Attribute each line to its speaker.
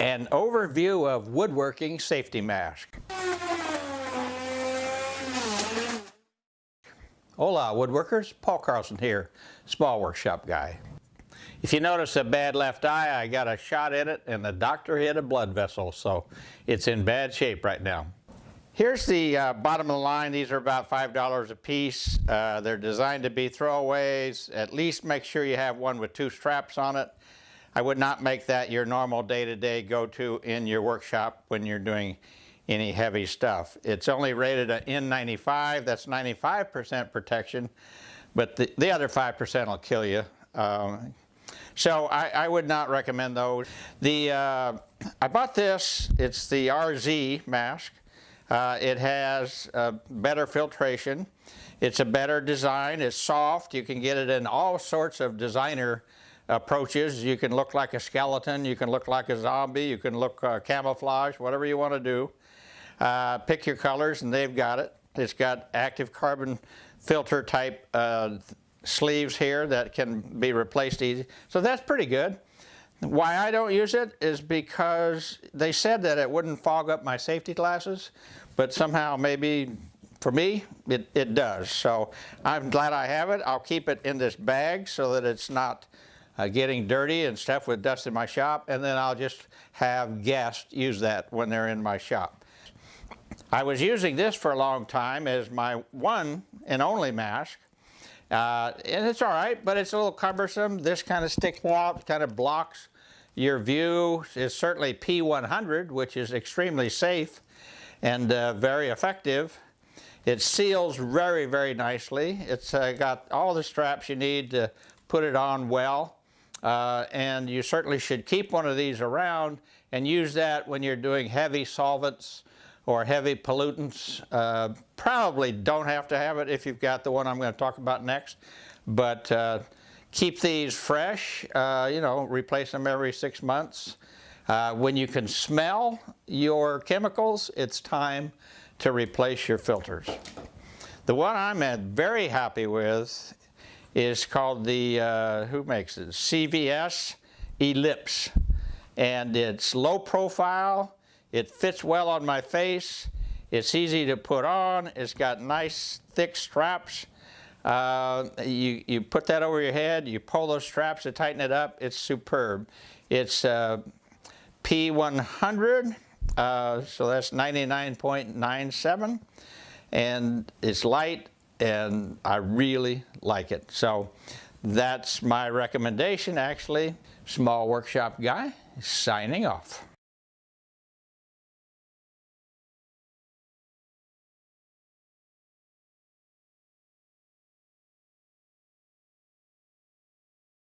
Speaker 1: An overview of woodworking safety mask. Hola woodworkers, Paul Carlson here, small workshop guy. If you notice a bad left eye, I got a shot in it and the doctor hit a blood vessel, so it's in bad shape right now. Here's the uh, bottom of the line. These are about $5 a piece. Uh, they're designed to be throwaways. At least make sure you have one with two straps on it. I would not make that your normal day-to-day go-to in your workshop when you're doing any heavy stuff. It's only rated an N95, that's 95% protection, but the, the other 5% will kill you. Um, so I, I, would not recommend those. The, uh, I bought this, it's the RZ mask. Uh, it has uh, better filtration. It's a better design, it's soft. You can get it in all sorts of designer approaches. You can look like a skeleton, you can look like a zombie, you can look uh, camouflage, whatever you want to do. Uh, pick your colors and they've got it. It's got active carbon filter type uh, sleeves here that can be replaced easy. So that's pretty good. Why I don't use it is because they said that it wouldn't fog up my safety glasses, but somehow maybe for me, it, it does. So I'm glad I have it. I'll keep it in this bag so that it's not uh, getting dirty and stuff with dust in my shop, and then I'll just have guests use that when they're in my shop. I was using this for a long time as my one and only mask, uh, and it's all right, but it's a little cumbersome. This kind of sticks out, kind of blocks your view. It's certainly P100, which is extremely safe and uh, very effective. It seals very, very nicely. It's uh, got all the straps you need to put it on well. Uh, and you certainly should keep one of these around and use that when you're doing heavy solvents or heavy pollutants. Uh, probably don't have to have it if you've got the one I'm going to talk about next, but uh, keep these fresh, uh, you know, replace them every six months. Uh, when you can smell your chemicals, it's time to replace your filters. The one I'm very happy with is called the, uh, who makes it? GVS Elipse. And it's low profile, it fits well on my face, it's easy to put on, it's got nice thick straps. Uh, you, you put that over your head, you pull those straps to tighten it up, it's superb. It's uh, P100, uh, so that's 99.97, and it's light, and I really like it. So that's my recommendation actually. Small Workshop Guy signing off.